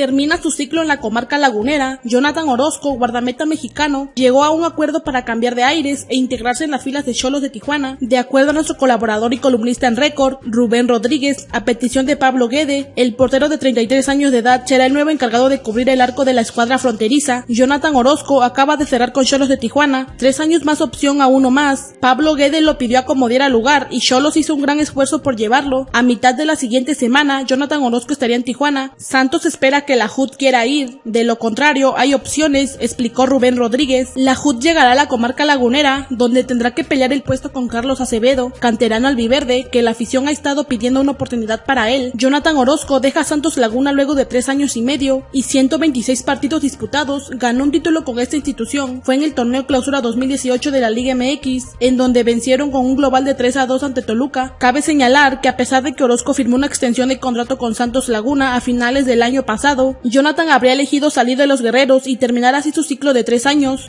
termina su ciclo en la comarca lagunera, Jonathan Orozco, guardameta mexicano, llegó a un acuerdo para cambiar de aires e integrarse en las filas de Cholos de Tijuana, de acuerdo a nuestro colaborador y columnista en récord, Rubén Rodríguez, a petición de Pablo Guede, el portero de 33 años de edad será el nuevo encargado de cubrir el arco de la escuadra fronteriza. Jonathan Orozco acaba de cerrar con Cholos de Tijuana, tres años más opción a uno más. Pablo Guede lo pidió a como diera lugar y Cholos hizo un gran esfuerzo por llevarlo. A mitad de la siguiente semana, Jonathan Orozco estaría en Tijuana. Santos espera que la HUD quiera ir. De lo contrario, hay opciones, explicó Rubén Rodríguez. La HUD llegará a la comarca lagunera, donde tendrá que pelear el puesto con Carlos Acevedo, canterano albiverde, que la afición ha estado pidiendo una oportunidad para él. Jonathan Orozco deja Santos Laguna luego de tres años y medio y 126 partidos disputados, ganó un título con esta institución. Fue en el torneo clausura 2018 de la Liga MX, en donde vencieron con un global de 3 a 2 ante Toluca. Cabe señalar que a pesar de que Orozco firmó una extensión de contrato con Santos Laguna a finales del año pasado, Jonathan habría elegido salir de los guerreros y terminar así su ciclo de tres años.